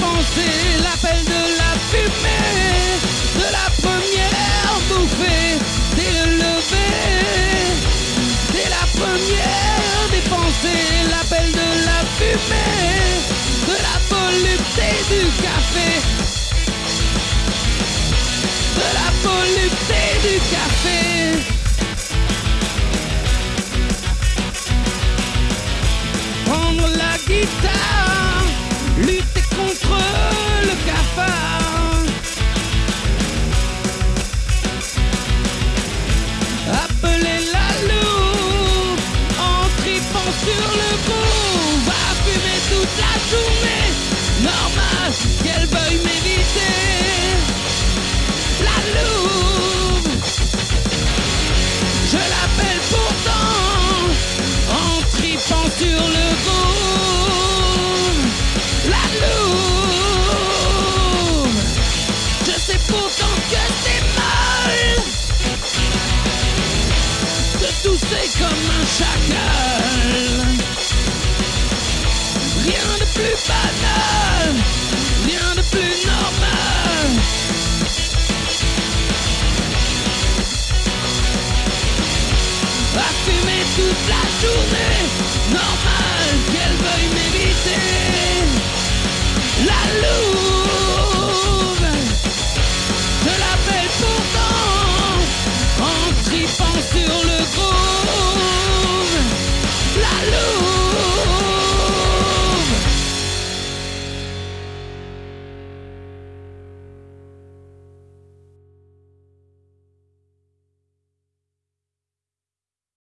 pensées, l'appel de la fumée, de la première bouffée, dès le lever, la première des pensées, l'appel de la fumée, de la volupté du café, journée. Normal qu'elle veuille m'éviter. La loupe, je l'appelle pourtant en tripant sur le bout. La loupe, je sais pourtant que c'est mal de tousser comme un chacal. À fumer toute la journée.